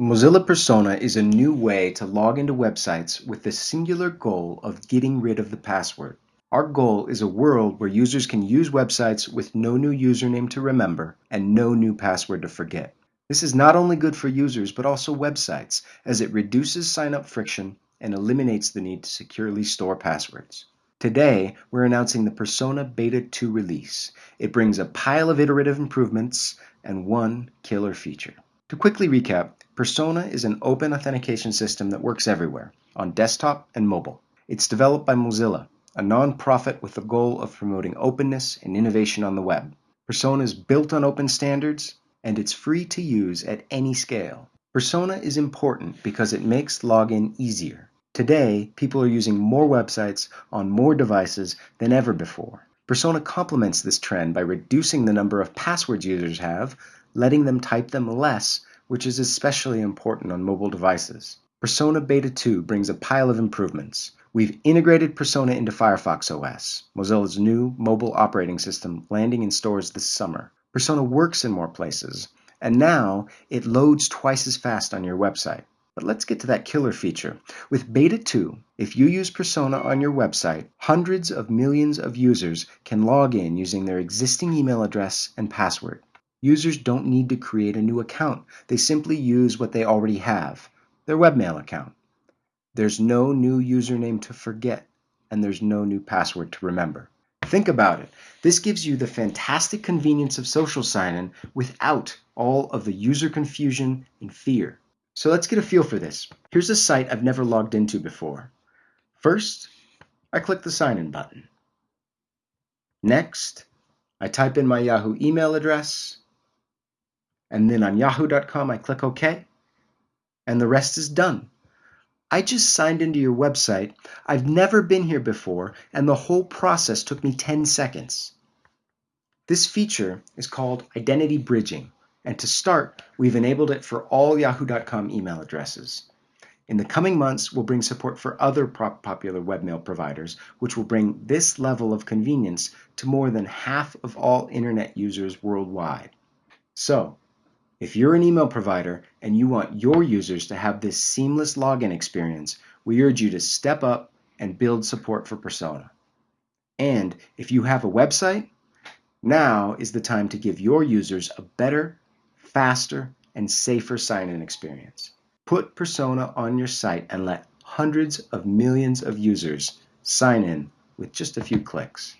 Mozilla Persona is a new way to log into websites with the singular goal of getting rid of the password. Our goal is a world where users can use websites with no new username to remember and no new password to forget. This is not only good for users but also websites as it reduces sign-up friction and eliminates the need to securely store passwords. Today, we're announcing the Persona Beta 2 release. It brings a pile of iterative improvements and one killer feature. To quickly recap, Persona is an open authentication system that works everywhere, on desktop and mobile. It's developed by Mozilla, a non-profit with the goal of promoting openness and innovation on the web. Persona is built on open standards, and it's free to use at any scale. Persona is important because it makes login easier. Today, people are using more websites on more devices than ever before. Persona complements this trend by reducing the number of passwords users have, letting them type them less which is especially important on mobile devices. Persona Beta 2 brings a pile of improvements. We've integrated Persona into Firefox OS, Mozilla's new mobile operating system landing in stores this summer. Persona works in more places, and now it loads twice as fast on your website. But let's get to that killer feature. With Beta 2, if you use Persona on your website, hundreds of millions of users can log in using their existing email address and password. Users don't need to create a new account. They simply use what they already have, their webmail account. There's no new username to forget, and there's no new password to remember. Think about it. This gives you the fantastic convenience of social sign-in without all of the user confusion and fear. So let's get a feel for this. Here's a site I've never logged into before. First, I click the sign-in button. Next, I type in my Yahoo email address and then on yahoo.com I click OK, and the rest is done. I just signed into your website. I've never been here before, and the whole process took me 10 seconds. This feature is called Identity Bridging, and to start, we've enabled it for all yahoo.com email addresses. In the coming months, we'll bring support for other popular webmail providers, which will bring this level of convenience to more than half of all internet users worldwide. So, if you're an email provider and you want your users to have this seamless login experience, we urge you to step up and build support for Persona. And if you have a website, now is the time to give your users a better, faster, and safer sign-in experience. Put Persona on your site and let hundreds of millions of users sign in with just a few clicks.